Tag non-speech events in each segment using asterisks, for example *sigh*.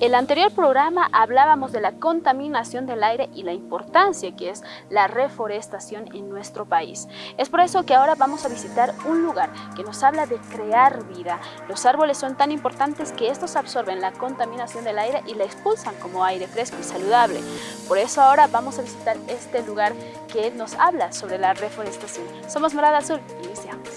el anterior programa hablábamos de la contaminación del aire y la importancia que es la reforestación en nuestro país. Es por eso que ahora vamos a visitar un lugar que nos habla de crear vida. Los árboles son tan importantes que estos absorben la contaminación del aire y la expulsan como aire fresco y saludable. Por eso ahora vamos a visitar este lugar que nos habla sobre la reforestación. Somos Morada Azul, iniciamos.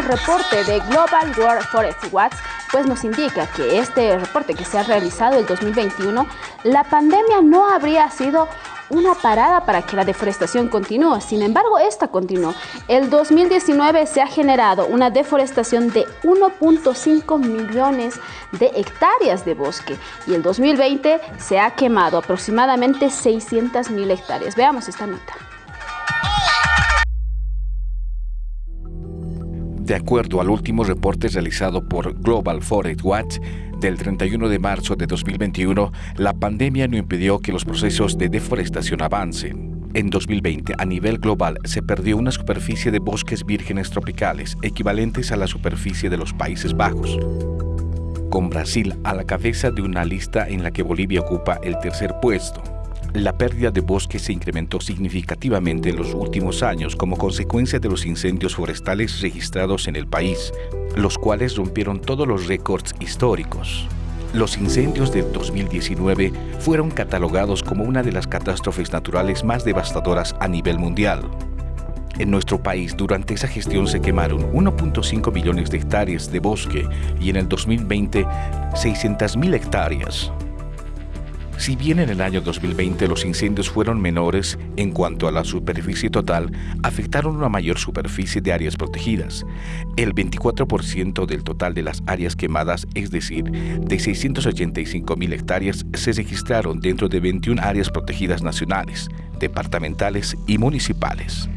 Reporte de Global World Forest Watch pues nos indica que este reporte que se ha realizado el 2021, la pandemia no habría sido una parada para que la deforestación continúe. Sin embargo, esta continuó. El 2019 se ha generado una deforestación de 1.5 millones de hectáreas de bosque y el 2020 se ha quemado aproximadamente 600 mil hectáreas. Veamos esta nota. De acuerdo al último reporte realizado por Global Forest Watch del 31 de marzo de 2021, la pandemia no impidió que los procesos de deforestación avancen. En 2020, a nivel global, se perdió una superficie de bosques vírgenes tropicales equivalentes a la superficie de los Países Bajos, con Brasil a la cabeza de una lista en la que Bolivia ocupa el tercer puesto. La pérdida de bosques se incrementó significativamente en los últimos años como consecuencia de los incendios forestales registrados en el país, los cuales rompieron todos los récords históricos. Los incendios de 2019 fueron catalogados como una de las catástrofes naturales más devastadoras a nivel mundial. En nuestro país, durante esa gestión se quemaron 1.5 millones de hectáreas de bosque y en el 2020 600.000 hectáreas. Si bien en el año 2020 los incendios fueron menores en cuanto a la superficie total, afectaron una mayor superficie de áreas protegidas. El 24% del total de las áreas quemadas, es decir, de 685 mil hectáreas, se registraron dentro de 21 áreas protegidas nacionales, departamentales y municipales.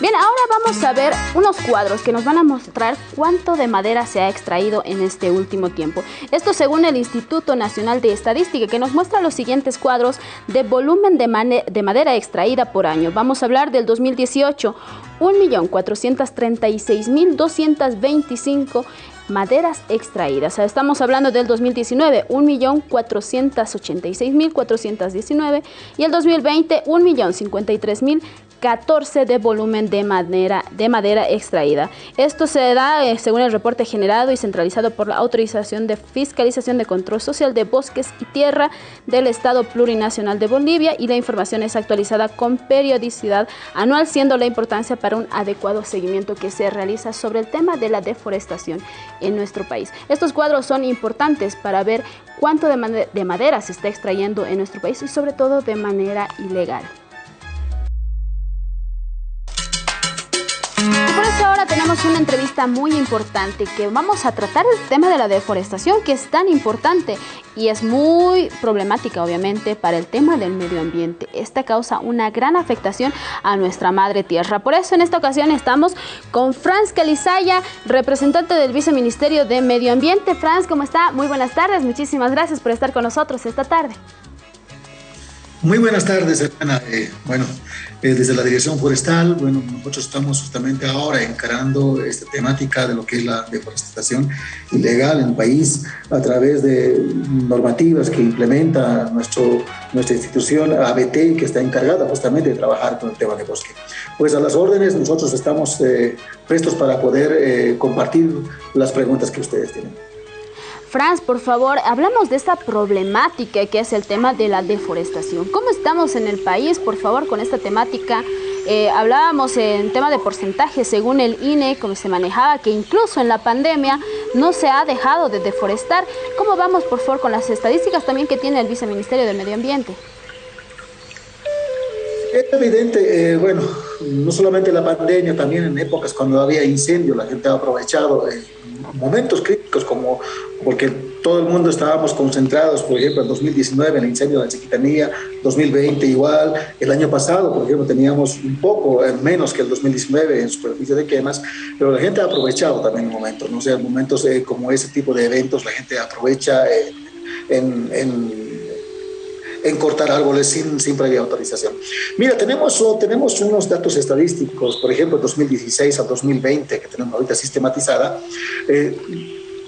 Bien, ahora vamos a ver unos cuadros que nos van a mostrar cuánto de madera se ha extraído en este último tiempo. Esto según el Instituto Nacional de Estadística, que nos muestra los siguientes cuadros de volumen de, de madera extraída por año. Vamos a hablar del 2018, 1.436.225 maderas extraídas. Estamos hablando del 2019, 1.486.419 y el 2020, 1.053.000 14 de volumen de madera, de madera extraída. Esto se da eh, según el reporte generado y centralizado por la Autorización de Fiscalización de Control Social de Bosques y Tierra del Estado Plurinacional de Bolivia y la información es actualizada con periodicidad anual, siendo la importancia para un adecuado seguimiento que se realiza sobre el tema de la deforestación en nuestro país. Estos cuadros son importantes para ver cuánto de madera se está extrayendo en nuestro país y sobre todo de manera ilegal. Ahora tenemos una entrevista muy importante que vamos a tratar el tema de la deforestación que es tan importante y es muy problemática obviamente para el tema del medio ambiente. Esta causa una gran afectación a nuestra madre tierra. Por eso en esta ocasión estamos con Franz Calizaya, representante del Viceministerio de Medio Ambiente. Franz, ¿cómo está? Muy buenas tardes. Muchísimas gracias por estar con nosotros esta tarde. Muy buenas tardes, hermana. Eh, bueno, eh, desde la Dirección Forestal, bueno, nosotros estamos justamente ahora encarando esta temática de lo que es la deforestación ilegal en el país a través de normativas que implementa nuestro, nuestra institución ABT, que está encargada justamente de trabajar con el tema de bosque. Pues a las órdenes, nosotros estamos eh, prestos para poder compartir las preguntas que ustedes tienen. Franz, por favor, hablamos de esta problemática que es el tema de la deforestación. ¿Cómo estamos en el país, por favor, con esta temática? Eh, hablábamos en tema de porcentaje, según el INE, como se manejaba, que incluso en la pandemia no se ha dejado de deforestar. ¿Cómo vamos, por favor, con las estadísticas también que tiene el Viceministerio del Medio Ambiente? Es evidente, eh, bueno, no solamente la pandemia, también en épocas cuando había incendio, la gente ha aprovechado eh, momentos críticos como porque todo el mundo estábamos concentrados, por ejemplo, en 2019 en el incendio de la Chiquitanía, 2020 igual, el año pasado, por ejemplo, teníamos un poco eh, menos que el 2019 en superficie de quemas, pero la gente ha aprovechado también momentos, ¿no? O sea, momentos como ese tipo de eventos, la gente aprovecha en, en en cortar árboles sin, sin previa autorización. Mira, tenemos, tenemos unos datos estadísticos, por ejemplo, 2016 a 2020, que tenemos ahorita sistematizada, eh,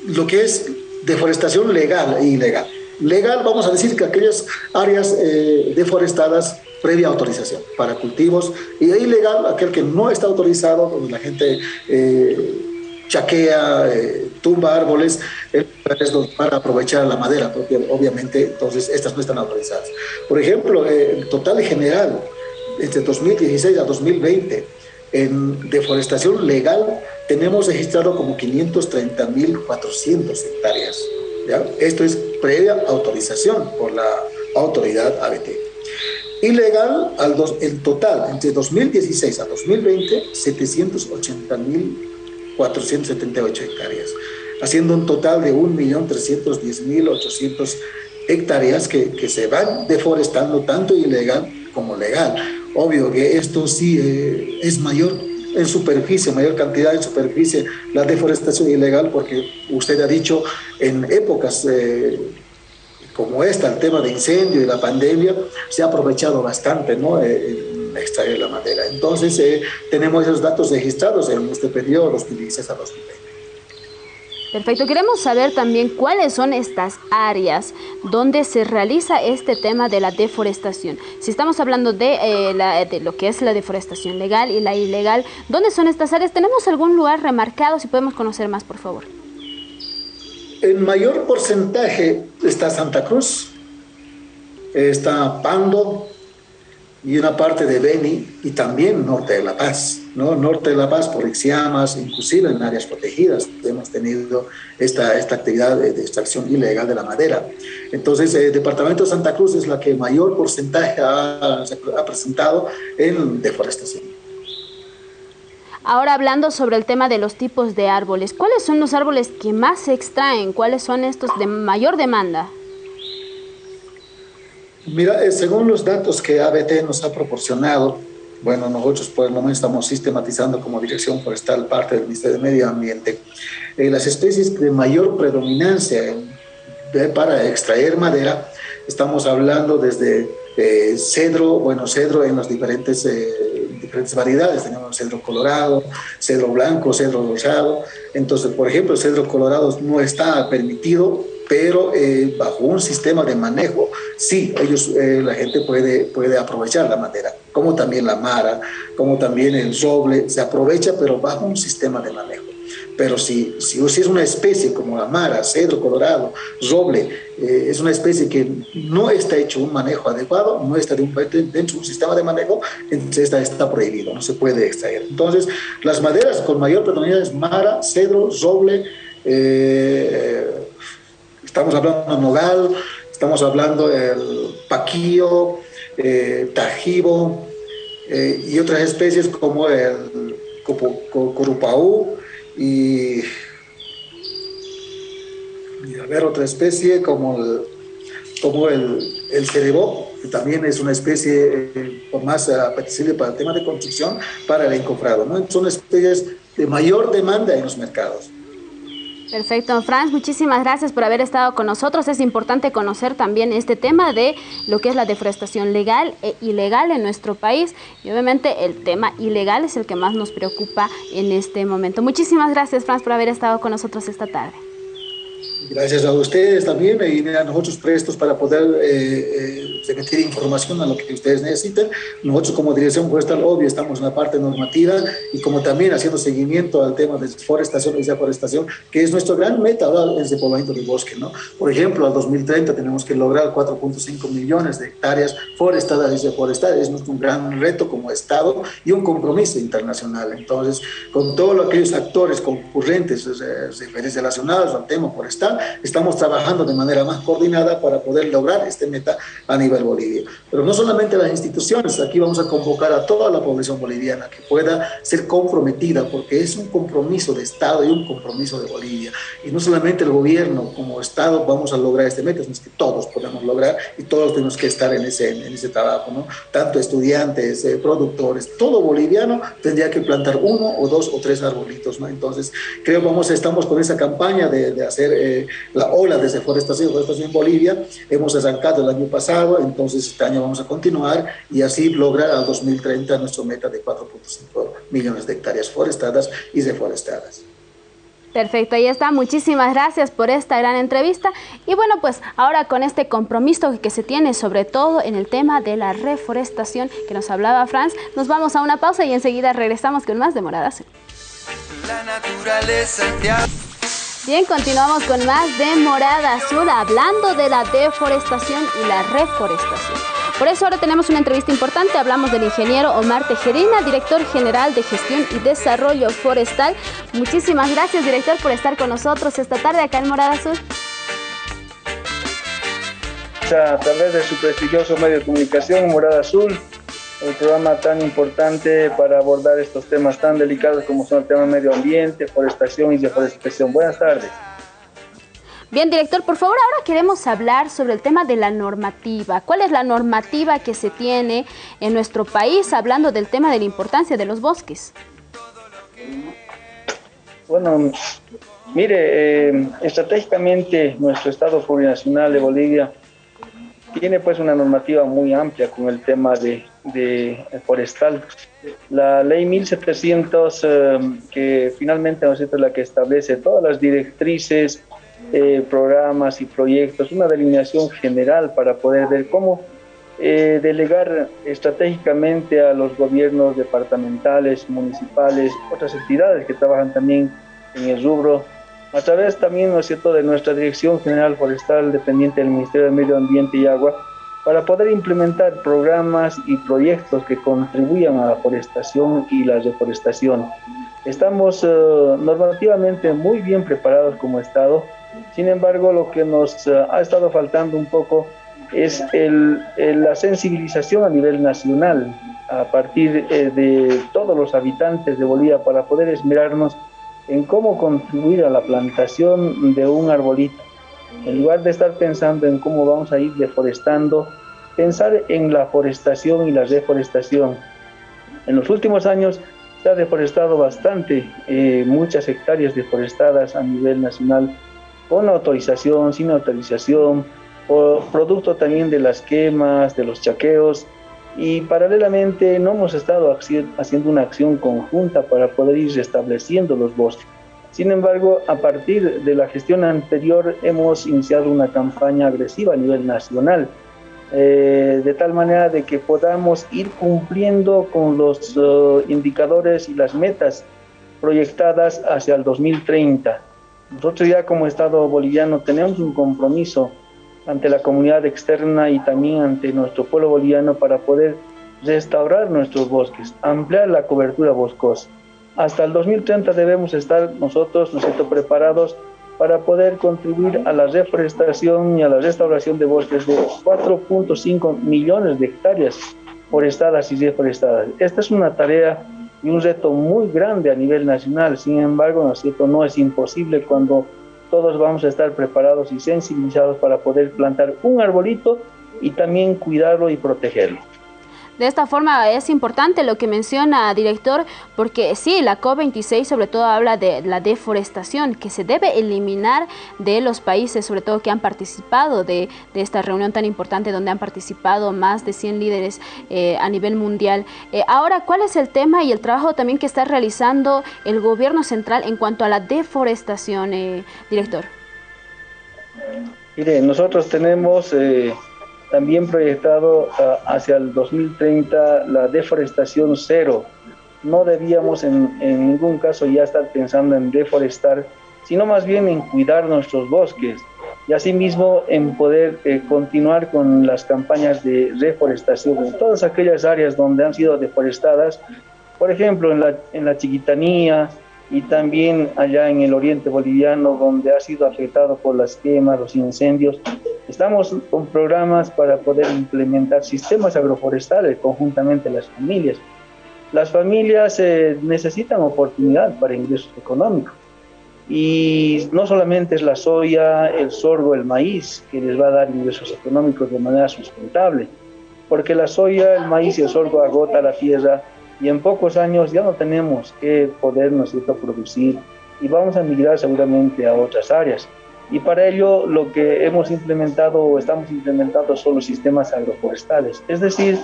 lo que es deforestación legal e ilegal. Legal, vamos a decir que aquellas áreas eh, deforestadas previa autorización para cultivos, y ilegal, aquel que no está autorizado, donde la gente eh, chaquea, tumba árboles para aprovechar la madera, porque obviamente entonces estas no están autorizadas. Por ejemplo, el total general entre 2016 a 2020 en deforestación legal tenemos registrado como 530.400 hectáreas. ¿ya? Esto es previa autorización por la autoridad ABT. Ilegal, al dos, el total entre 2016 a 2020, 780.000 478 hectáreas, haciendo un total de 1.310.800 hectáreas que, que se van deforestando tanto ilegal como legal. Obvio que esto sí eh, es mayor en superficie, mayor cantidad de superficie, la deforestación ilegal, porque usted ha dicho en épocas eh, como esta, el tema de incendio y la pandemia, se ha aprovechado bastante, ¿no? Eh, extraer la madera. Entonces, eh, tenemos esos datos registrados en este periodo 2016 a 2020. Perfecto. Queremos saber también cuáles son estas áreas donde se realiza este tema de la deforestación. Si estamos hablando de, eh, de, lo que es la deforestación legal y la ilegal, ¿dónde son estas áreas? ¿Tenemos algún lugar remarcado? Si podemos conocer más, por favor. En mayor porcentaje está Santa Cruz, está Pando, y una parte de Beni y también norte de La Paz, ¿no? Norte de La Paz por Ixiamas, inclusive en áreas protegidas hemos tenido esta, esta actividad de, extracción ilegal de la madera. Entonces, el departamento de Santa Cruz es la que mayor porcentaje ha, ha presentado en deforestación. Ahora hablando sobre el tema de los tipos de árboles, ¿cuáles son los árboles que más se extraen? ¿Cuáles son estos de mayor demanda? Mira, eh, según los datos que ABT nos ha proporcionado, bueno, nosotros por el momento estamos sistematizando como Dirección Forestal parte del Ministerio de Medio Ambiente, eh, las especies de mayor predominancia para extraer madera, estamos hablando desde eh, cedro, bueno, cedro en las diferentes, diferentes variedades, tenemos cedro colorado, cedro blanco, cedro rosado, entonces, por ejemplo, el cedro colorado no está permitido pero eh, bajo un sistema de manejo, sí, ellos, eh, la gente puede, puede aprovechar la madera, como también la mara, como también el roble, se aprovecha, pero bajo un sistema de manejo. Pero si, si, es una especie como la mara, cedro colorado, roble, eh, es una especie que no está hecho un manejo adecuado, no está dentro de un sistema de manejo, entonces está, está prohibido, no se puede extraer. Entonces, las maderas con mayor predominancia es mara, cedro, roble, eh, Estamos hablando de nogal, estamos hablando del paquillo, eh, tajibo eh, y otras especies como el corupaú y, a ver otra especie como el, como el, el cerebó, que también es una especie eh, más apetecible para el tema de construcción, para el encofrado. ¿no? Son especies de mayor demanda en los mercados. Perfecto, Franz, muchísimas gracias por haber estado con nosotros. Es importante conocer también este tema de lo que es la deforestación legal e ilegal en nuestro país y obviamente el tema ilegal es el que más nos preocupa en este momento. Muchísimas gracias, Franz, por haber estado con nosotros esta tarde. Gracias a ustedes también y a nosotros prestos para poder eh, eh información a lo que ustedes necesiten. Nosotros como Dirección Forestal, obvio, estamos en la parte normativa y como también haciendo seguimiento al tema de forestación y deforestación, que es nuestro gran meta en el poblamiento del bosque. ¿no? Por ejemplo, al 2030 tenemos que lograr 4.5 millones de hectáreas forestadas y deforestadas. Es nuestro gran reto como Estado y un compromiso internacional. Entonces, con todos aquellos actores concurrentes, eh, relacionados al tema, por estamos trabajando de manera más coordinada para poder lograr este meta a nivel Bolivia. Pero no solamente las instituciones, aquí vamos a convocar a toda la población boliviana que pueda ser comprometida, porque es un compromiso de Estado y un compromiso de Bolivia. Y no solamente el gobierno como Estado vamos a lograr este meta, sino que todos podemos lograr y todos tenemos que estar en ese, en ese trabajo, ¿no? Tanto estudiantes, eh, productores, todo boliviano tendría que plantar uno o dos o tres arbolitos, ¿no? Entonces, creo que vamos, estamos con esa campaña de, de hacer eh, la ola de deforestación, deforestación en Bolivia. Hemos arrancado el año pasado, entonces este año vamos a continuar y así lograr al 2030 nuestro meta de 4.5 millones de hectáreas forestadas y deforestadas. Perfecto, ahí está. Muchísimas gracias por esta gran entrevista. Y bueno, pues ahora con este compromiso que se tiene sobre todo en el tema de la reforestación que nos hablaba Franz, nos vamos a una pausa y enseguida regresamos con más de Morada Azul. La naturaleza Bien, continuamos con más de Morada Azul hablando de la deforestación y la reforestación. Por eso ahora tenemos una entrevista importante. Hablamos del ingeniero Omar Tejerina, director general de gestión y desarrollo forestal. Muchísimas gracias, director, por estar con nosotros esta tarde acá en Morada Azul. A través de su prestigioso medio de comunicación, Morada Azul, el programa tan importante para abordar estos temas tan delicados como son el tema medio ambiente, forestación y deforestación. Buenas tardes. Bien, director, por favor, ahora queremos hablar sobre el tema de la normativa. ¿Cuál es la normativa que se tiene en nuestro país hablando del tema de la importancia de los bosques? Bueno, mire, eh, estratégicamente nuestro Estado Plurinacional de Bolivia tiene pues una normativa muy amplia con el tema de, forestal. La ley 1700, eh, que finalmente es la que establece todas las directrices, eh, programas y proyectos, una delineación general para poder ver cómo eh, delegar estratégicamente a los gobiernos departamentales, municipales, otras entidades que trabajan también en el rubro, a través también, ¿no es cierto?, de nuestra Dirección General Forestal dependiente del Ministerio del Medio Ambiente y Agua, para poder implementar programas y proyectos que contribuyan a la forestación y la reforestación. Estamos eh, normativamente muy bien preparados como Estado, sin embargo, lo que nos eh, ha estado faltando un poco es la sensibilización a nivel nacional a partir eh, de todos los habitantes de Bolivia para poder esmerarnos en cómo contribuir a la plantación de un arbolito. En lugar de estar pensando en cómo vamos a ir deforestando, pensar en la forestación y la reforestación. En los últimos años se ha deforestado bastante, eh, muchas hectáreas deforestadas a nivel nacional con autorización, sin autorización, o producto también de las quemas, de los chaqueos, y paralelamente no hemos estado haciendo una acción conjunta para poder ir restableciendo los bosques. Sin embargo, a partir de la gestión anterior hemos iniciado una campaña agresiva a nivel nacional, eh, de tal manera de que podamos ir cumpliendo con los uh, indicadores y las metas proyectadas hacia el 2030. Nosotros ya como Estado boliviano tenemos un compromiso ante la comunidad externa y también ante nuestro pueblo boliviano para poder restaurar nuestros bosques, ampliar la cobertura boscosa. Hasta el 2030 debemos estar nosotros, nosotros preparados para poder contribuir a la reforestación y a la restauración de bosques de 4.5 millones de hectáreas forestadas y reforestadas. Esta es una tarea y un reto muy grande a nivel nacional. Sin embargo, ¿no es cierto? No es imposible cuando todos vamos a estar preparados y sensibilizados para poder plantar un arbolito y también cuidarlo y protegerlo. De esta forma es importante lo que menciona, director, porque sí, la COP26 sobre todo habla de la deforestación que se debe eliminar de los países, sobre todo que han participado de, esta reunión tan importante donde han participado más de 100 líderes eh, a nivel mundial. Eh, ahora, ¿cuál es el tema y el trabajo también que está realizando el gobierno central en cuanto a la deforestación, eh, director? Mire, nosotros tenemos también proyectado ah, hacia el 2030 la deforestación cero. No debíamos en, ningún caso ya estar pensando en deforestar, sino más bien en cuidar nuestros bosques y asimismo en poder eh, continuar con las campañas de reforestación en todas aquellas áreas donde han sido deforestadas, por ejemplo en la, en la Chiquitanía, y también allá en el oriente boliviano, donde ha sido afectado por las quemas, los incendios. Estamos con programas para poder implementar sistemas agroforestales conjuntamente las familias. Las familias eh, necesitan oportunidad para ingresos económicos. Y no solamente es la soya, el sorgo, el maíz que les va a dar ingresos económicos de manera sustentable, porque la soya, el maíz y el sorgo agota la tierra y en pocos años ya no tenemos que poder nosotros producir y vamos a migrar seguramente a otras áreas. Y para ello lo que hemos implementado o estamos implementando son los sistemas agroforestales, es decir,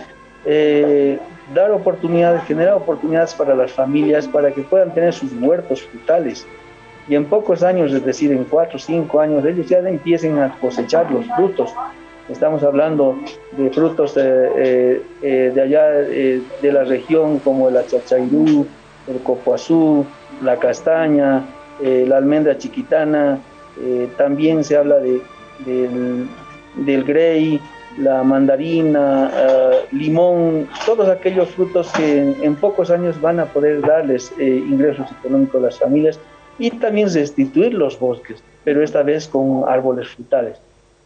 eh, dar oportunidades, generar oportunidades para las familias para que puedan tener sus huertos frutales. Y en pocos años, es decir, en cuatro o cinco años, ellos ya empiecen a cosechar los frutos Estamos hablando de frutos eh, eh, de allá eh, de la región como el achachairú, el copoazú, la castaña, la almendra chiquitana, también se habla de, del, del grey, la mandarina, limón, todos aquellos frutos que en, pocos años van a poder darles ingresos económicos a las familias y también restituir los bosques, pero esta vez con árboles frutales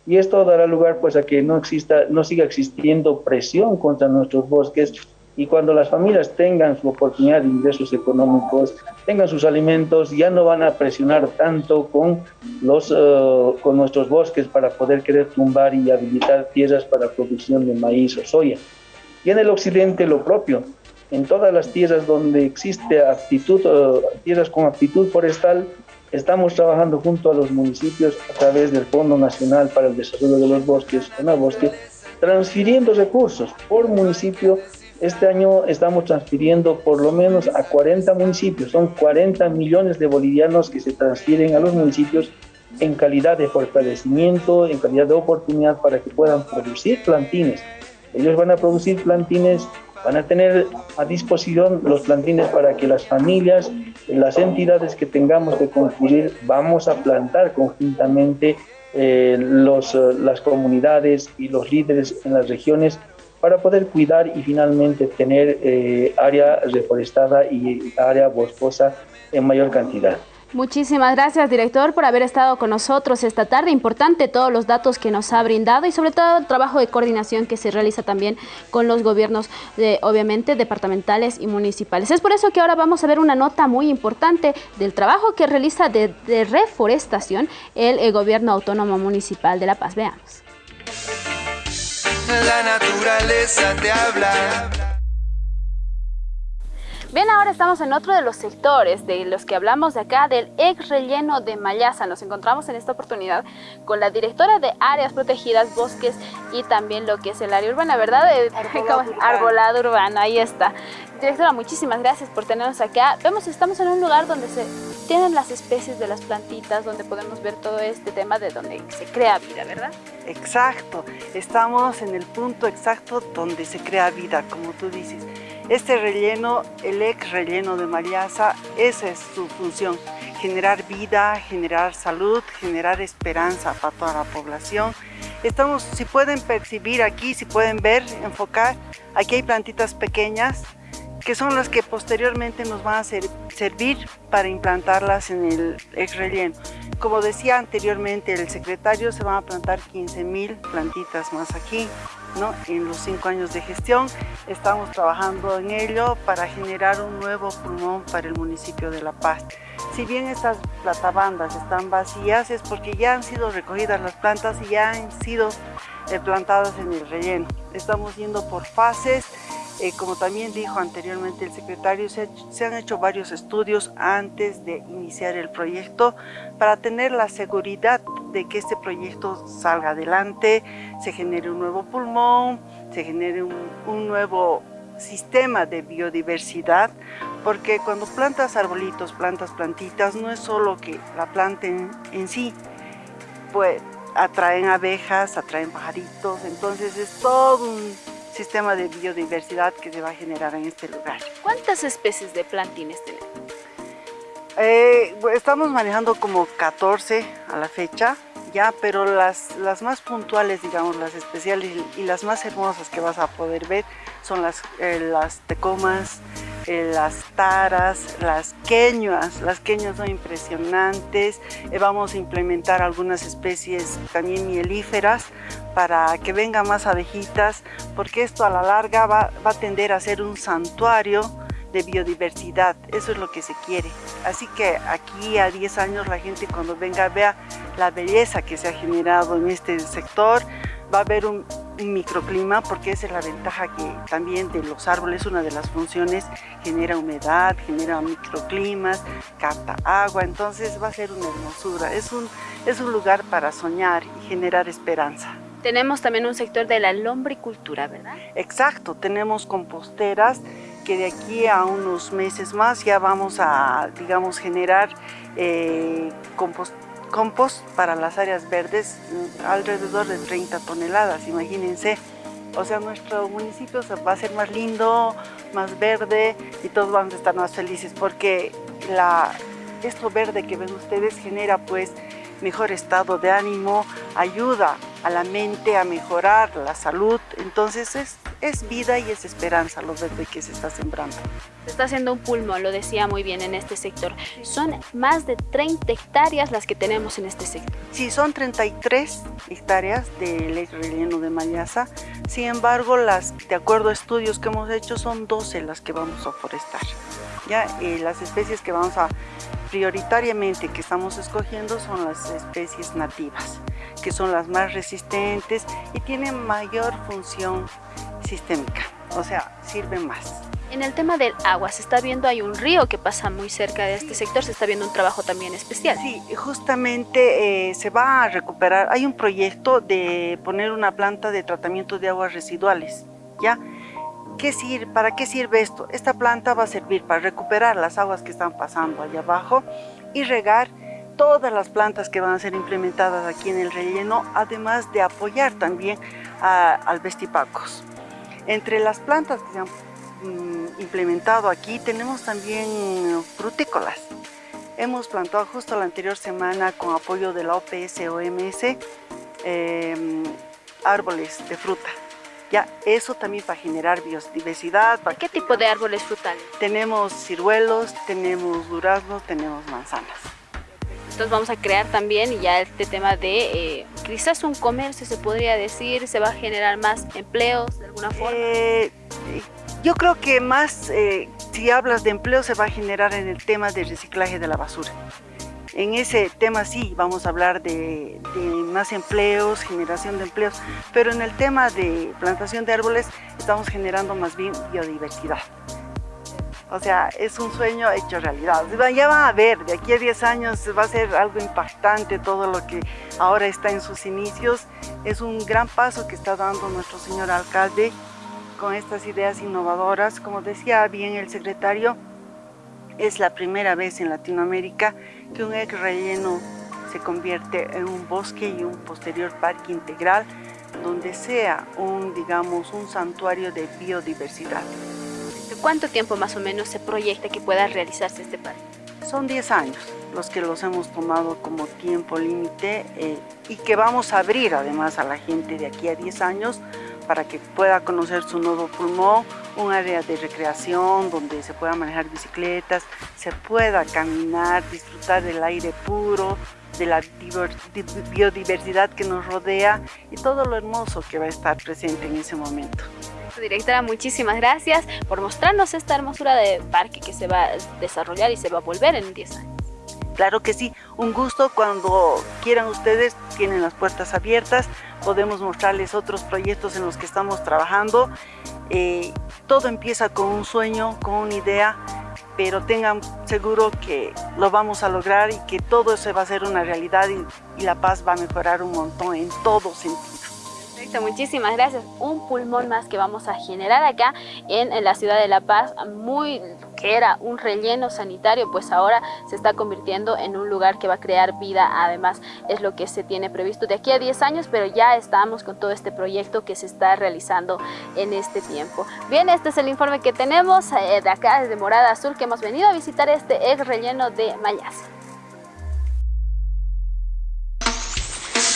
y esto dará lugar pues a que no exista, no siga existiendo presión contra nuestros bosques y cuando las familias tengan su oportunidad de ingresos económicos, tengan sus alimentos, ya no van a presionar tanto con, los, eh, con nuestros bosques para poder querer tumbar y habilitar tierras para producción de maíz o soya. Y en el occidente lo propio, en todas las tierras donde existe aptitud, eh, tierras con aptitud forestal, Estamos trabajando junto a los municipios a través del Fondo Nacional para el Desarrollo de los Bosques, bosque transfiriendo recursos por municipio. Este año estamos transfiriendo por lo menos a 40 municipios, son 40 millones de bolivianos que se transfieren a los municipios en calidad de fortalecimiento, en calidad de oportunidad para que puedan producir plantines. Ellos van a producir plantines van a tener a disposición los plantines para que las familias, las entidades que tengamos que concluir, vamos a plantar conjuntamente eh, eh, las comunidades y los líderes en las regiones para poder cuidar y finalmente tener eh, área reforestada y área boscosa en mayor cantidad. Muchísimas gracias, director, por haber estado con nosotros esta tarde. Importante todos los datos que nos ha brindado y sobre todo el trabajo de coordinación que se realiza también con los gobiernos, obviamente, departamentales y municipales. Es por eso que ahora vamos a ver una nota muy importante del trabajo que realiza de, reforestación el, el Gobierno Autónomo Municipal de La Paz. Veamos. La naturaleza te habla. Bien, ahora estamos en otro de los sectores de los que hablamos de acá, del ex relleno de Mayasa. Nos encontramos en esta oportunidad con la directora de Áreas Protegidas, Bosques y también lo que es el área urbana, ¿verdad? *laughs* Arbolado, Arbolado urbano, ahí está. Directora, muchísimas gracias por tenernos acá. Vemos estamos en un lugar donde se tienen las especies de las plantitas, donde podemos ver todo este tema de donde se crea vida, ¿verdad? Exacto, estamos en el punto exacto donde se crea vida, como tú dices. Este relleno, el ex relleno de Mariasa, esa es su función, generar vida, generar salud, generar esperanza para toda la población. Estamos, si pueden percibir aquí, si pueden ver, enfocar, aquí hay plantitas pequeñas que son las que posteriormente nos van a servir para implantarlas en el ex relleno. Como decía anteriormente el secretario, se van a plantar 15.000 plantitas más aquí. ¿No? En los cinco años de gestión estamos trabajando en ello para generar un nuevo pulmón para el municipio de La Paz. Si bien estas platabandas están vacías es porque ya han sido recogidas las plantas y ya han sido plantadas en el relleno. Estamos yendo por fases eh, como también dijo anteriormente el secretario, se, han hecho varios estudios antes de iniciar el proyecto para tener la seguridad de que este proyecto salga adelante, se genere un nuevo pulmón, se genere un, nuevo sistema de biodiversidad, porque cuando plantas arbolitos, plantas plantitas, no es solo que la planten en sí, pues atraen abejas, atraen pajaritos, entonces es todo un sistema de biodiversidad que se va a generar en este lugar. ¿Cuántas especies de plantines tenemos? Eh, estamos manejando como 14 a la fecha, ya, pero las, las más puntuales, digamos, las especiales y las más hermosas que vas a poder ver son las, eh, las tecomas, eh, las taras, las queñas, las queñas son impresionantes, eh, vamos a implementar algunas especies también mielíferas para que vengan más abejitas, porque esto a la larga va, va a tender a ser un santuario de biodiversidad, eso es lo que se quiere. Así que aquí a 10 años la gente cuando venga vea la belleza que se ha generado en este sector, va a haber un, microclima porque esa es la ventaja que también de los árboles, una de las funciones, genera humedad, genera microclimas, capta agua, entonces va a ser una hermosura, es un, es un lugar para soñar y generar esperanza. Tenemos también un sector de la lombricultura, ¿verdad? Exacto, tenemos composteras que de aquí a unos meses más ya vamos a, digamos, generar eh, compost compost para las áreas verdes mm, alrededor de 30 toneladas, imagínense. O sea, nuestro municipio va a ser más lindo, más verde y todos vamos a estar más felices porque la, esto verde que ven ustedes genera pues mejor estado de ánimo, ayuda a la mente a mejorar la salud, entonces es, es vida y es esperanza lo verde que se está sembrando. Se está haciendo un pulmón, lo decía muy bien en este sector. Son más de 30 hectáreas las que tenemos en este sector. Sí, son 33 hectáreas de relleno de Mayaza. Sin embargo, las, de acuerdo a estudios que hemos hecho, son 12 las que vamos a forestar. ¿ya? Y las especies que vamos a prioritariamente que estamos escogiendo son las especies nativas, que son las más resistentes y tienen mayor función sistémica, o sea, sirven más. En el tema del agua, se está viendo, hay un río que pasa muy cerca de este sector, se está viendo un trabajo también especial. Sí, justamente eh, se va a recuperar, hay un proyecto de poner una planta de tratamiento de aguas residuales, ¿ya? ¿Qué sirve, ¿Para qué sirve esto? Esta planta va a servir para recuperar las aguas que están pasando allá abajo y regar todas las plantas que van a ser implementadas aquí en el relleno, además de apoyar también al vestipacos. Entre las plantas que se han mm, implementado aquí tenemos también frutícolas. Hemos plantado justo la anterior semana con apoyo de la OPS-OMS em, árboles de fruta. Ya, eso también para generar biodiversidad. ¿Qué tipo de árboles frutales? Tenemos ciruelos, tenemos duraznos, tenemos manzanas. Entonces vamos a crear también ya este tema de eh, quizás un comercio se podría decir, se va a generar más empleos de alguna forma. Eh, yo creo que más, eh, si hablas de empleo, se va a generar en el tema del reciclaje de la basura. En ese tema sí vamos a hablar de, más empleos, generación de empleos, pero en el tema de plantación de árboles estamos generando más bien biodiversidad. O sea, es un sueño hecho realidad. Ya van a ver, de aquí a 10 años va a ser algo impactante todo lo que ahora está en sus inicios. Es un gran paso que está dando nuestro señor alcalde con estas ideas innovadoras. Como decía bien el secretario, es la primera vez en Latinoamérica que un ex relleno se convierte en un bosque y un posterior parque integral donde sea un, digamos, un santuario de biodiversidad. ¿Cuánto tiempo más o menos se proyecta que pueda realizarse este parque? Son 10 años los que los hemos tomado como tiempo límite eh, y que vamos a abrir además a la gente de aquí a 10 años para que pueda conocer su nuevo pulmón, un área de recreación donde se pueda manejar bicicletas, se pueda caminar, disfrutar del aire puro, de la biodiversidad que nos rodea y todo lo hermoso que va a estar presente en ese momento. Directora, muchísimas gracias por mostrarnos esta hermosura de parque que se va a desarrollar y se va a volver en 10 años. Claro que sí, un gusto cuando quieran ustedes, tienen las puertas abiertas, podemos mostrarles otros proyectos en los que estamos trabajando. Eh, todo empieza con un sueño, con una idea, pero tengan seguro que lo vamos a lograr y que todo se va a hacer una realidad y la paz va a mejorar un montón en todo sentido muchísimas gracias. Un pulmón más que vamos a generar acá en, la ciudad de La Paz, muy que era un relleno sanitario, pues ahora se está convirtiendo en un lugar que va a crear vida, además es lo que se tiene previsto de aquí a 10 años, pero ya estamos con todo este proyecto que se está realizando en este tiempo. Bien, este es el informe que tenemos eh, de acá, desde Morada Azul, que hemos venido a visitar este ex relleno de Mayas.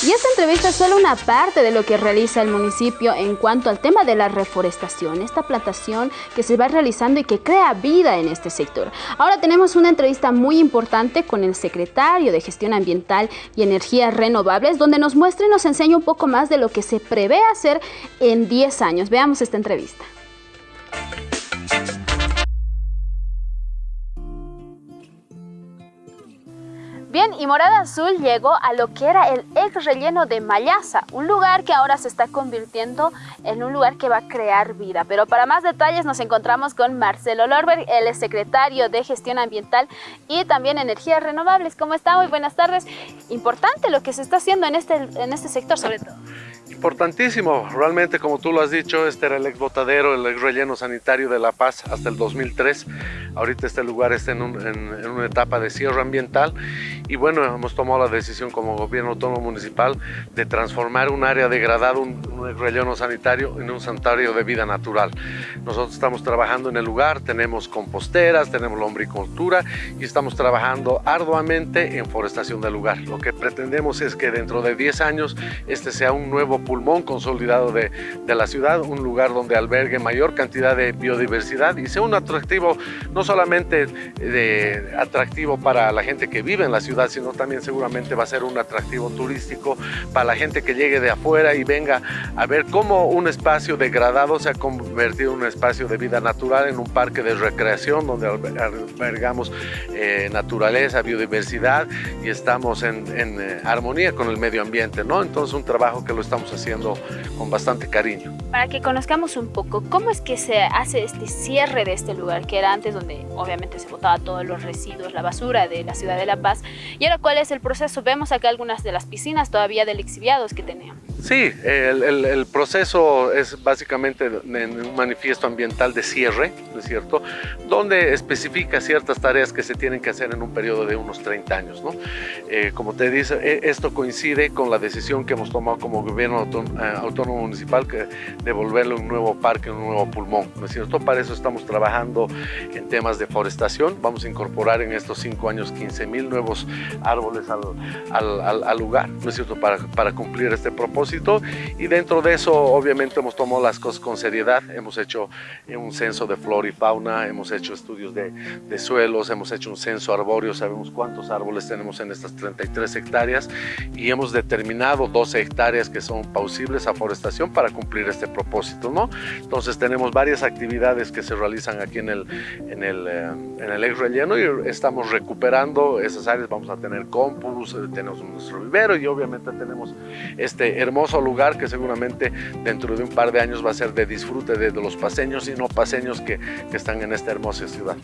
Y esta entrevista es solo una parte de lo que realiza el municipio en cuanto al tema de la reforestación, esta plantación que se va realizando y que crea vida en este sector. Ahora tenemos una entrevista muy importante con el secretario de Gestión Ambiental y Energías Renovables, donde nos muestra y nos enseña un poco más de lo que se prevé hacer en 10 años. Veamos esta entrevista. Bien, y Morada Azul llegó a lo que era el ex relleno de Mayaza, un lugar que ahora se está convirtiendo en un lugar que va a crear vida. Pero para más detalles nos encontramos con Marcelo Lorberg, el secretario de Gestión Ambiental y también Energías Renovables. ¿Cómo está? Muy buenas tardes. Importante lo que se está haciendo en este, en este sector sobre todo. Importantísimo, realmente como tú lo has dicho, este era el ex botadero, el ex relleno sanitario de La Paz hasta el 2003. Ahorita este lugar está en, una etapa de cierre ambiental y bueno, hemos tomado la decisión como gobierno autónomo municipal de transformar un área degradada, un, un relleno sanitario, en un santuario de vida natural. Nosotros estamos trabajando en el lugar, tenemos composteras, tenemos lombricultura y estamos trabajando arduamente en forestación del lugar. Lo que pretendemos es que dentro de 10 años este sea un nuevo pulmón consolidado de, de la ciudad, un lugar donde albergue mayor cantidad de biodiversidad y sea un atractivo, no solamente de, atractivo para la gente que vive en la ciudad, sino también seguramente va a ser un atractivo turístico para la gente que llegue de afuera y venga a ver cómo un espacio degradado se ha convertido en un espacio de vida natural, en un parque de recreación donde albergamos eh, naturaleza, biodiversidad y estamos en, en eh, armonía con el medio ambiente, ¿no? Entonces un trabajo que lo estamos haciendo con bastante cariño. Para que conozcamos un poco, ¿cómo es que se hace este cierre de este lugar que era antes donde obviamente se botaba todos los residuos, la basura de la ciudad de La Paz? Y ahora, ¿cuál es el proceso? Vemos acá algunas de las piscinas todavía del exhibiados que teníamos. Sí, el, el, proceso es básicamente en un manifiesto ambiental de cierre, ¿no es cierto? Donde especifica ciertas tareas que se tienen que hacer en un periodo de unos 30 años, ¿no? Eh, como te dice, e, esto coincide con la decisión que hemos tomado como gobierno autónomo municipal que devolverle un nuevo parque, un nuevo pulmón, ¿no es cierto? Para eso estamos trabajando en temas de forestación, vamos a incorporar en estos cinco años 15 mil nuevos árboles al, al, al, lugar, ¿no es cierto? Para, para cumplir este propósito y dentro de eso obviamente hemos tomado las cosas con seriedad, hemos hecho un censo de flora y fauna, hemos hecho estudios de, de suelos, hemos hecho un censo arbóreo, sabemos cuántos árboles tenemos en estas 33 hectáreas y hemos determinado 12 hectáreas que son pausibles a forestación para cumplir este propósito, ¿no? Entonces tenemos varias actividades que se realizan aquí en el, en el, eh, en el ex relleno y estamos recuperando esas áreas, vamos a tener compost, eh, tenemos nuestro vivero y obviamente tenemos este hermoso lugar que seguramente dentro de un par de años va a ser de disfrute de, los paseños y no paseños que, que están en esta hermosa ciudad.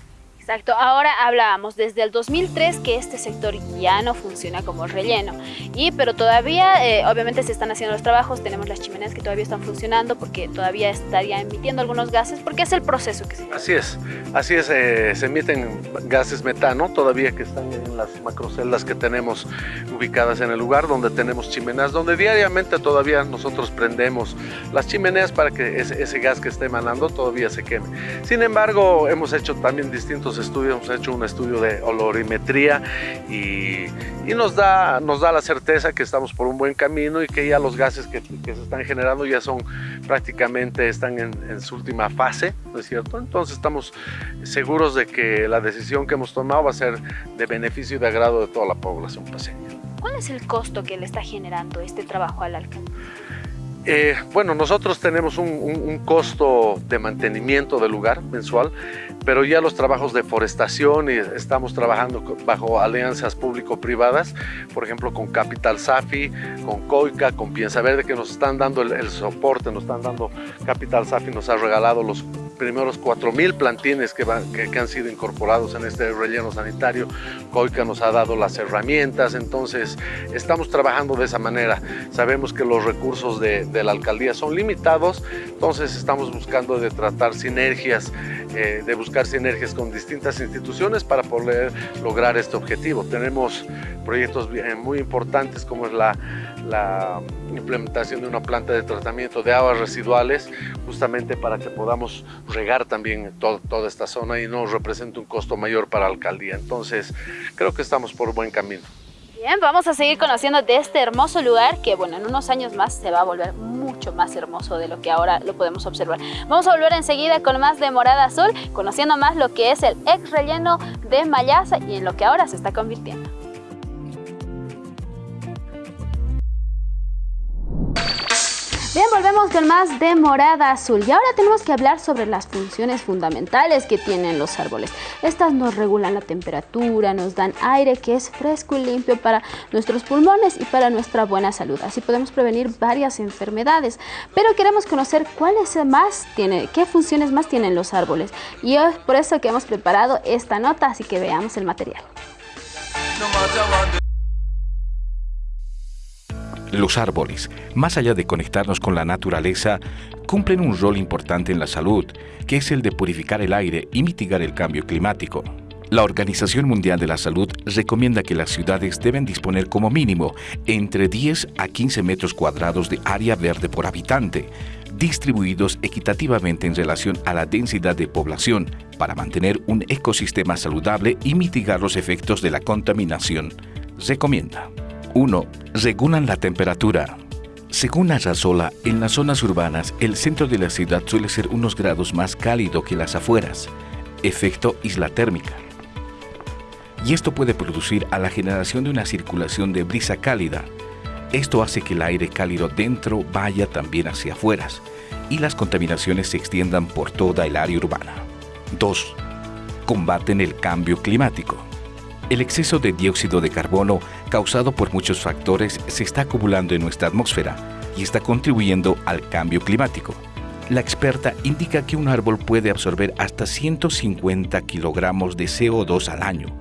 Exacto, ahora hablábamos desde el 2003 que este sector ya no funciona como relleno, y, pero todavía eh, obviamente se están haciendo los trabajos, tenemos las chimeneas que todavía están funcionando porque todavía estaría emitiendo algunos gases, porque es el proceso que se Así es, así es, eh, se emiten gases metano todavía que están en las macroceldas que tenemos ubicadas en el lugar donde tenemos chimeneas, donde diariamente todavía nosotros prendemos las chimeneas para que ese, ese gas que esté emanando todavía se queme. Sin embargo, hemos hecho también distintos estudios, hemos hecho un estudio de olorimetría y, y, nos, da, nos da la certeza que estamos por un buen camino y que ya los gases que, que se están generando ya son prácticamente, están en, en, su última fase, ¿no es cierto? Entonces estamos seguros de que la decisión que hemos tomado va a ser de beneficio y de agrado de toda la población paseña. ¿Cuál es el costo que le está generando este trabajo al alcalde? Eh, bueno, nosotros tenemos un, un, un, costo de mantenimiento del lugar mensual, pero ya los trabajos de forestación y estamos trabajando bajo alianzas público-privadas, por ejemplo con Capital Safi, con Coica, con Piensa Verde, que nos están dando el, el soporte, nos están dando, Capital Safi nos ha regalado los primeros 4.000 plantines que, van, que, han sido incorporados en este relleno sanitario. COICA nos ha dado las herramientas, entonces estamos trabajando de esa manera. Sabemos que los recursos de, la alcaldía son limitados, entonces estamos buscando de tratar sinergias, eh, de buscar sinergias con distintas instituciones para poder lograr este objetivo. Tenemos proyectos muy importantes como es la implementación de una planta de tratamiento de aguas residuales, justamente para que podamos regar también toda esta zona y no represente un costo mayor para la alcaldía. Entonces, creo que estamos por buen camino. Bien, vamos a seguir conociendo de este hermoso lugar que, bueno, en unos años más se va a volver mucho más hermoso de lo que ahora lo podemos observar. Vamos a volver enseguida con más de Morada Azul, conociendo más lo que es el ex relleno de Mayasa y en lo que ahora se está convirtiendo. Volvemos con más de Morada Azul y ahora tenemos que hablar sobre las funciones fundamentales que tienen los árboles. Estas nos regulan la temperatura, nos dan aire que es fresco y limpio para nuestros pulmones y para nuestra buena salud. Así podemos prevenir varias enfermedades, pero queremos conocer cuáles más tiene, qué funciones más tienen los árboles. Y es por eso que hemos preparado esta nota, así que veamos el material. Los árboles, más allá de conectarnos con la naturaleza, cumplen un rol importante en la salud, que es el de purificar el aire y mitigar el cambio climático. La Organización Mundial de la Salud recomienda que las ciudades deben disponer como mínimo entre 10 a 15 metros cuadrados de área verde por habitante, distribuidos equitativamente en relación a la densidad de población, para mantener un ecosistema saludable y mitigar los efectos de la contaminación. Recomienda. 1. Regulan la temperatura. Según Arrasola, en las zonas urbanas, el centro de la ciudad suele ser unos grados más cálido que las afueras, efecto isla térmica. Y esto puede producir a la generación de una circulación de brisa cálida. Esto hace que el aire cálido dentro vaya también hacia afueras y las contaminaciones se extiendan por toda el área urbana. 2. Combaten el cambio climático. El exceso de dióxido de carbono causado por muchos factores se está acumulando en nuestra atmósfera y está contribuyendo al cambio climático. La experta indica que un árbol puede absorber hasta 150 kilogramos de CO2 al año,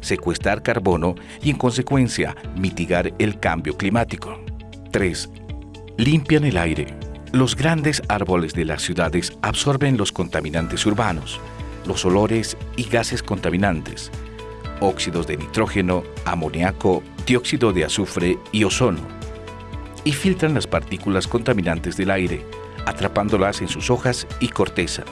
secuestrar carbono y en consecuencia mitigar el cambio climático. 3. Limpian el aire. Los grandes árboles de las ciudades absorben los contaminantes urbanos, los olores y gases contaminantes, óxidos de nitrógeno, amoníaco, dióxido de azufre y ozono, y filtran las partículas contaminantes del aire, atrapándolas en sus hojas y corteza.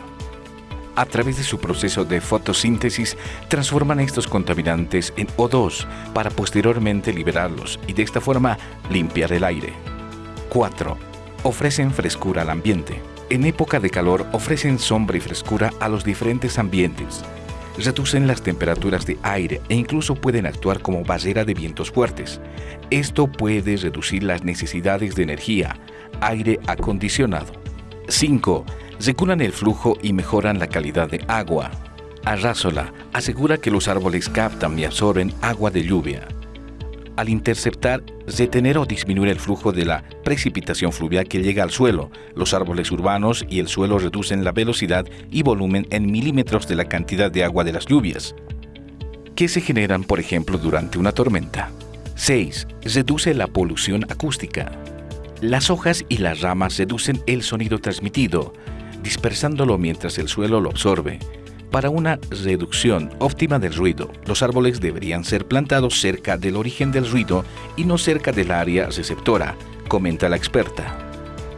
A través de su proceso de fotosíntesis, transforman estos contaminantes en O2 para posteriormente liberarlos y de esta forma limpiar el aire. 4. Ofrecen frescura al ambiente. En época de calor ofrecen sombra y frescura a los diferentes ambientes, reducen las temperaturas de aire e incluso pueden actuar como barrera de vientos fuertes. Esto puede reducir las necesidades de energía, aire acondicionado. 5. Regulan el flujo y mejoran la calidad de agua. Arrásola asegura que los árboles captan y absorben agua de lluvia al interceptar, detener o disminuir el flujo de la precipitación fluvial que llega al suelo. Los árboles urbanos y el suelo reducen la velocidad y volumen en milímetros de la cantidad de agua de las lluvias, que se generan, por ejemplo, durante una tormenta. 6. Reduce la polución acústica. Las hojas y las ramas reducen el sonido transmitido, dispersándolo mientras el suelo lo absorbe. Para una reducción óptima del ruido, los árboles deberían ser plantados cerca del origen del ruido y no cerca del área receptora, comenta la experta.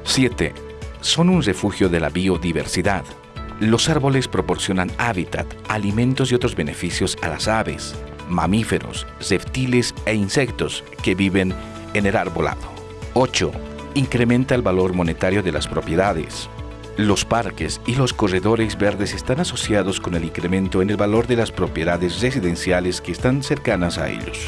7. Son un refugio de la biodiversidad. Los árboles proporcionan hábitat, alimentos y otros beneficios a las aves, mamíferos, reptiles e insectos que viven en el arbolado. 8. Incrementa el valor monetario de las propiedades. Los parques y los corredores verdes están asociados con el incremento en el valor de las propiedades residenciales que están cercanas a ellos.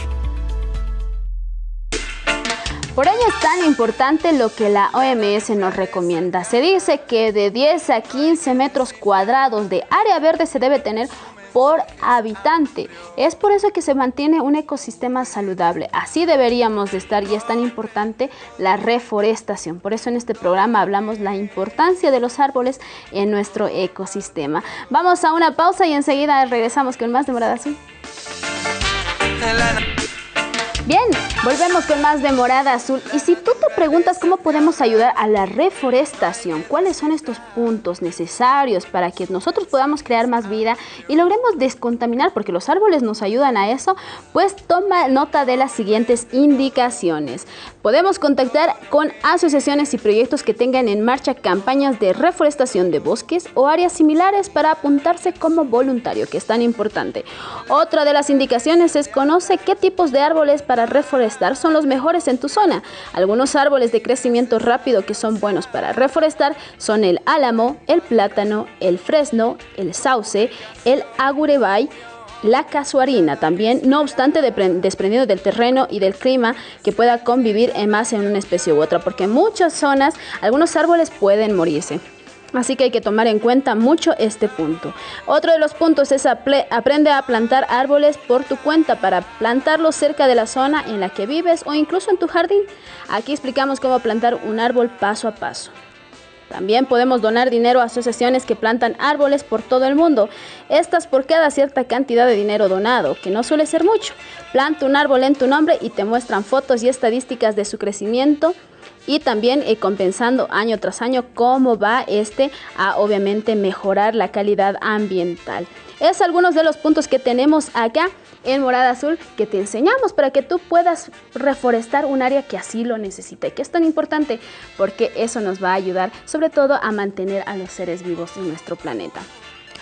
Por ello es tan importante lo que la OMS nos recomienda. Se dice que de 10 a 15 metros cuadrados de área verde se debe tener por habitante. Es por eso que se mantiene un ecosistema saludable. Así deberíamos de estar y es tan importante la reforestación. Por eso en este programa hablamos la importancia de los árboles en nuestro ecosistema. Vamos a una pausa y enseguida regresamos con más de Morada Azul. Bien, Volvemos con más de Morada Azul. Y si tú te preguntas cómo podemos ayudar a la reforestación, cuáles son estos puntos necesarios para que nosotros podamos crear más vida y logremos descontaminar, porque los árboles nos ayudan a eso, pues toma nota de las siguientes indicaciones. Podemos contactar con asociaciones y proyectos que tengan en marcha campañas de reforestación de bosques o áreas similares para apuntarse como voluntario, que es tan importante. Otra de las indicaciones es conoce qué tipos de árboles para reforestar son los mejores en tu zona. Algunos árboles de crecimiento rápido que son buenos para reforestar son el álamo, el plátano, el fresno, el sauce, el agurebay, la casuarina también, no obstante desprendido del terreno y del clima que pueda convivir en más en una especie u otra, porque en muchas zonas algunos árboles pueden morirse. Así que hay que tomar en cuenta mucho este punto. Otro de los puntos es aprende a plantar árboles por tu cuenta para plantarlos cerca de la zona en la que vives o incluso en tu jardín. Aquí explicamos cómo plantar un árbol paso a paso. También podemos donar dinero a asociaciones que plantan árboles por todo el mundo. Estas por cada cierta cantidad de dinero donado, que no suele ser mucho. Planta un árbol en tu nombre y te muestran fotos y estadísticas de su crecimiento y también eh, compensando año tras año cómo va este a obviamente mejorar la calidad ambiental. Es algunos de los puntos que tenemos acá en Morada Azul que te enseñamos para que tú puedas reforestar un área que así lo necesite, que es tan importante porque eso nos va a ayudar sobre todo a mantener a los seres vivos en nuestro planeta.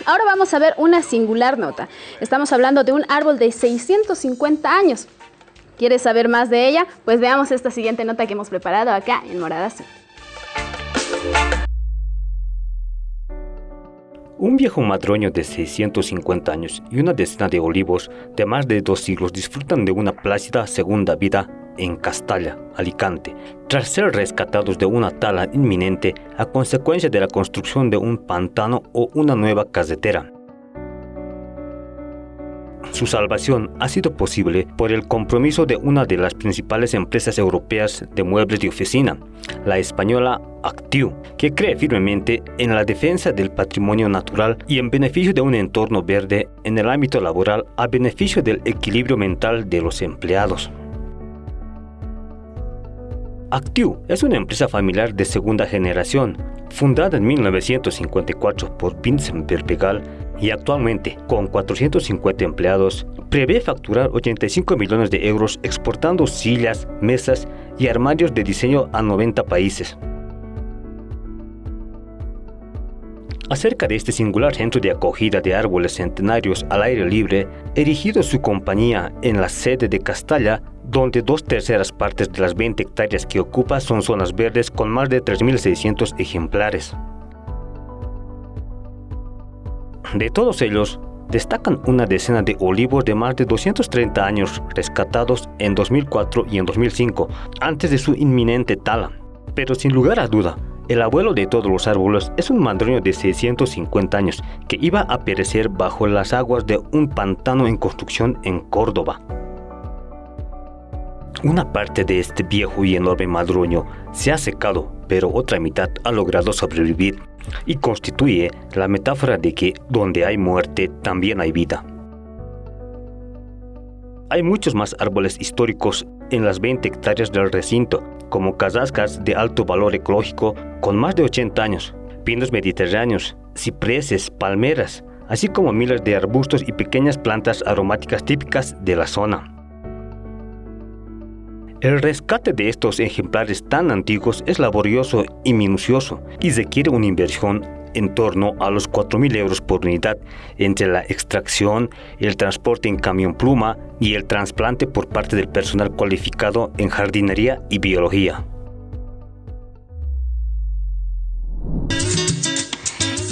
Ahora vamos a ver una singular nota. Estamos hablando de un árbol de 650 años. ¿Quieres saber más de ella? Pues veamos esta siguiente nota que hemos preparado acá en Morada Azul. Un viejo madroño de 650 años y una decena de olivos de más de dos siglos disfrutan de una plácida segunda vida en Castalla, Alicante, tras ser rescatados de una tala inminente a consecuencia de la construcción de un pantano o una nueva carretera. Su salvación ha sido posible por el compromiso de una de las principales empresas europeas de muebles de oficina, la española Actiu, que cree firmemente en la defensa del patrimonio natural y en beneficio de un entorno verde en el ámbito laboral a beneficio del equilibrio mental de los empleados. Actiu es una empresa familiar de segunda generación, fundada en 1954 por Vincent Berbegal y actualmente, con 450 empleados, prevé facturar 85 millones de euros exportando sillas, mesas y armarios de diseño a 90 países. Acerca de este singular centro de acogida de árboles centenarios al aire libre, erigido su compañía en la sede de Castalla, donde dos terceras partes de las 20 hectáreas que ocupa son zonas verdes con más de 3.600 ejemplares. De todos ellos, destacan una decena de olivos de más de 230 años rescatados en 2004 y en 2005, antes de su inminente tala. Pero sin lugar a duda, el abuelo de todos los árboles es un madroño de 650 años que iba a perecer bajo las aguas de un pantano en construcción en Córdoba. Una parte de este viejo y enorme madroño se ha secado, pero otra mitad ha logrado sobrevivir y constituye la metáfora de que donde hay muerte también hay vida. Hay muchos más árboles históricos en las 20 hectáreas del recinto, como casascas de alto valor ecológico con más de 80 años, pinos mediterráneos, cipreses, palmeras, así como miles de arbustos y pequeñas plantas aromáticas típicas de la zona. El rescate de estos ejemplares tan antiguos es laborioso y minucioso y requiere una inversión en torno a los 4.000 euros por unidad entre la extracción, el transporte en camión pluma y el trasplante por parte del personal cualificado en jardinería y biología.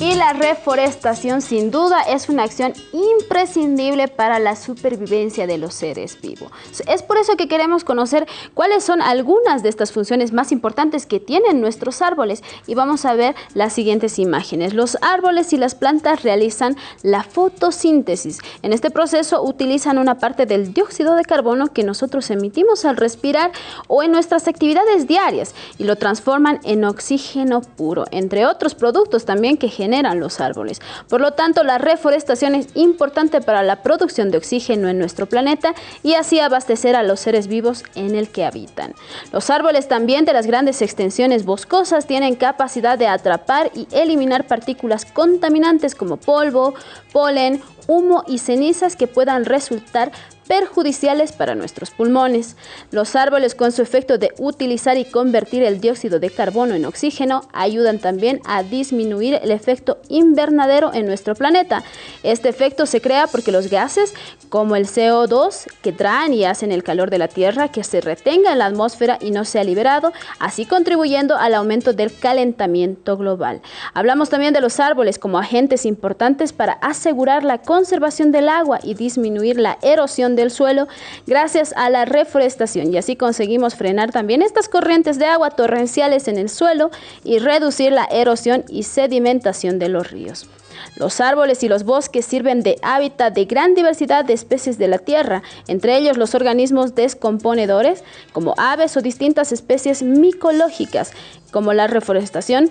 Y la reforestación sin duda es una acción imprescindible para la supervivencia de los seres vivos. Es por eso que queremos conocer cuáles son algunas de estas funciones más importantes que tienen nuestros árboles y vamos a ver las siguientes imágenes. Los árboles y las plantas realizan la fotosíntesis. En este proceso utilizan una parte del dióxido de carbono que nosotros emitimos al respirar o en nuestras actividades diarias y lo transforman en oxígeno puro, entre otros productos también que generan generan los árboles. Por lo tanto, la reforestación es importante para la producción de oxígeno en nuestro planeta y así abastecer a los seres vivos en el que habitan. Los árboles también de las grandes extensiones boscosas tienen capacidad de atrapar y eliminar partículas contaminantes como polvo, polen, humo y cenizas que puedan resultar perjudiciales para nuestros pulmones. Los árboles con su efecto de utilizar y convertir el dióxido de carbono en oxígeno ayudan también a disminuir el efecto invernadero en nuestro planeta. Este efecto se crea porque los gases como el CO2 que traen y hacen el calor de la Tierra que se retenga en la atmósfera y no sea liberado, así contribuyendo al aumento del calentamiento global. Hablamos también de los árboles como agentes importantes para asegurar la conservación del agua y disminuir la erosión del suelo gracias a la reforestación y así conseguimos frenar también estas corrientes de agua torrenciales en el suelo y reducir la erosión y sedimentación de los ríos. Los árboles y los bosques sirven de hábitat de gran diversidad de especies de la Tierra, entre ellos los organismos descomponedores, como aves o distintas especies micológicas, como la reforestación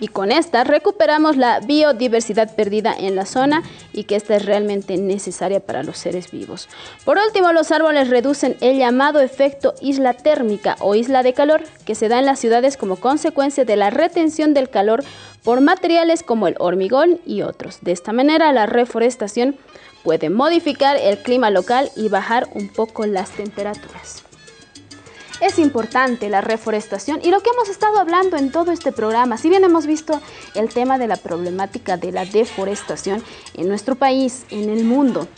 y con esta recuperamos la biodiversidad perdida en la zona y que esta es realmente necesaria para los seres vivos. Por último, los árboles reducen el llamado efecto isla térmica o isla de calor que se da en las ciudades como consecuencia de la retención del calor por materiales como el hormigón y otros. De esta manera, la reforestación puede modificar el clima local y bajar un poco las temperaturas. Es importante la reforestación y lo que hemos estado hablando en todo este programa, si bien hemos visto el tema de la problemática de la deforestación en nuestro país, en el mundo,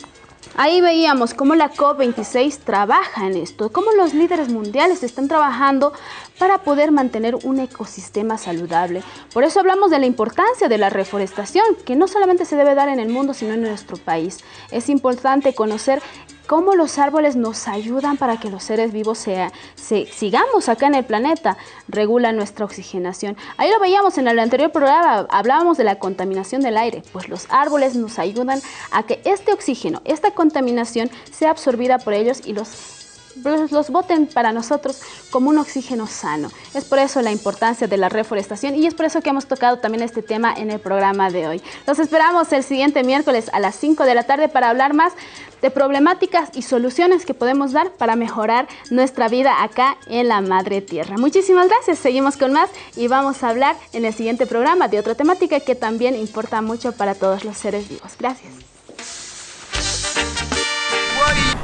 Ahí veíamos cómo la COP26 trabaja en esto, cómo los líderes mundiales están trabajando para poder mantener un ecosistema saludable. Por eso hablamos de la importancia de la reforestación, que no solamente se debe dar en el mundo, sino en nuestro país. Es importante conocer cómo los árboles nos ayudan para que los seres vivos sea, sigamos acá en el planeta, regula nuestra oxigenación. Ahí lo veíamos en el anterior programa, hablábamos de la contaminación del aire, pues los árboles nos ayudan a que este oxígeno, esta contaminación sea absorbida por ellos y los los voten para nosotros como un oxígeno sano. Es por eso la importancia de la reforestación y es por eso que hemos tocado también este tema en el programa de hoy. Los esperamos el siguiente miércoles a las 5 de la tarde para hablar más de problemáticas y soluciones que podemos dar para mejorar nuestra vida acá en la Madre Tierra. Muchísimas gracias, seguimos con más y vamos a hablar en el siguiente programa de otra temática que también importa mucho para todos los seres vivos. Gracias.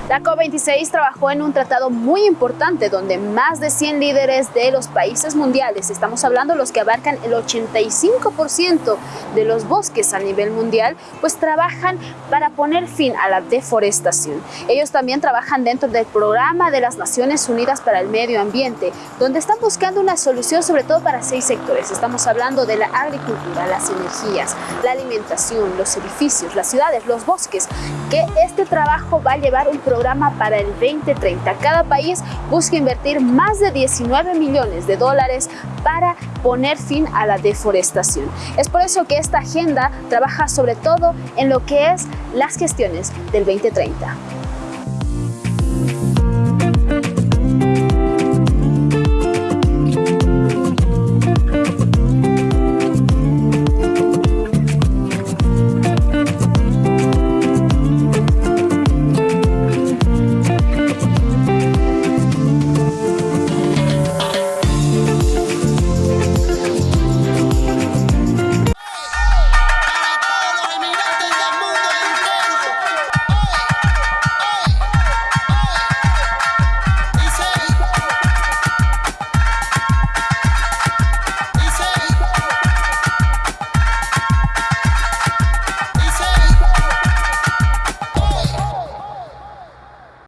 La COP26 trabajó en un tratado muy importante donde más de 100 líderes de los países mundiales, estamos hablando los que abarcan el 85% de los bosques a nivel mundial, pues trabajan para poner fin a la deforestación. Ellos también trabajan dentro del programa de las Naciones Unidas para el Medio Ambiente, donde están buscando una solución sobre todo para seis sectores. Estamos hablando de la agricultura, las energías, la alimentación, los edificios, las ciudades, los bosques, que este trabajo va a llevar un programa para el 2030. Cada país busca invertir más de 19 millones de dólares para poner fin a la deforestación. Es por eso que esta agenda trabaja sobre todo en lo que es las gestiones del 2030.